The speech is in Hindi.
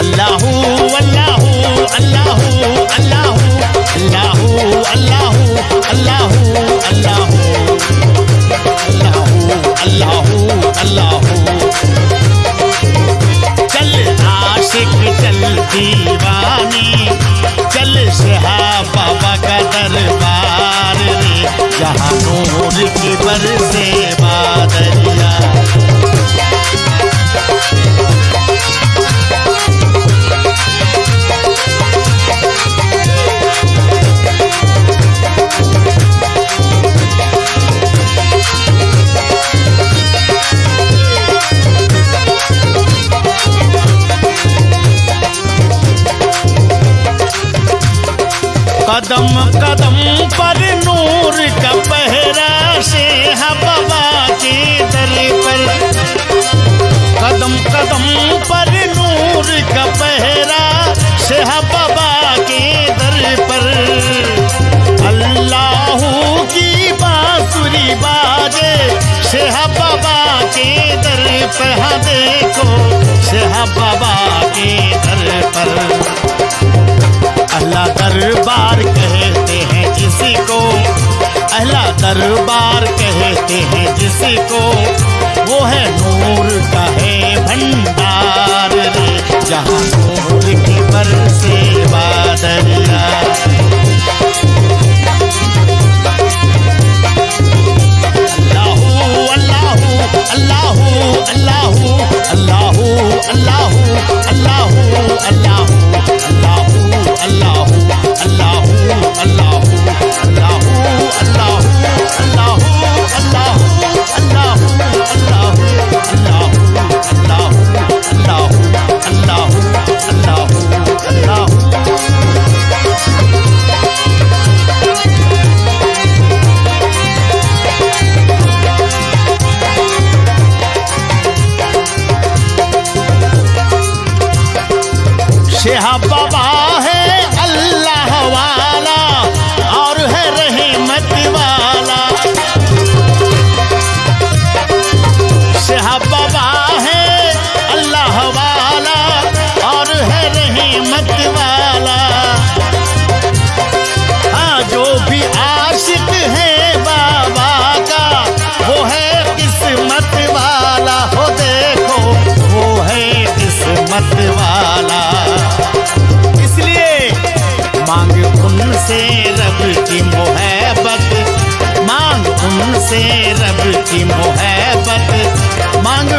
अल्लाह कदम कदम दरबार कहते हैं जिसको, वो है नूर का है भंडार जहाँ नूर की बर से बादल সে হাব্বা से रब की मोहब्बत। मांग